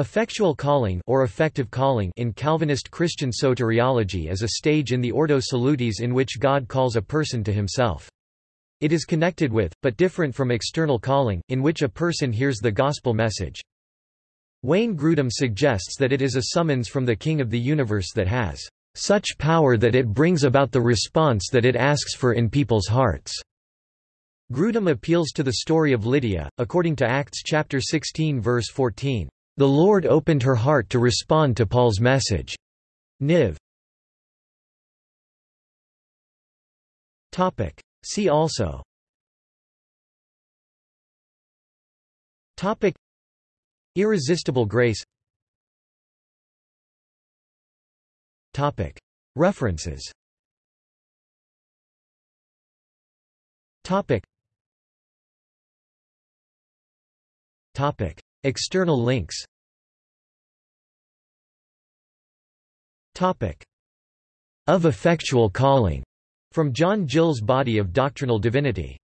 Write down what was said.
Effectual calling or effective calling in Calvinist Christian soteriology is a stage in the Ordo Salutis in which God calls a person to himself. It is connected with, but different from external calling, in which a person hears the gospel message. Wayne Grudem suggests that it is a summons from the King of the universe that has such power that it brings about the response that it asks for in people's hearts. Grudem appeals to the story of Lydia, according to Acts chapter 16 verse 14. The Lord opened her heart to respond to Paul's message. Niv. Topic. See also. Topic. Irresistible grace. Topic. References. Topic. Topic External links. Of effectual calling, from John Gill's Body of Doctrinal Divinity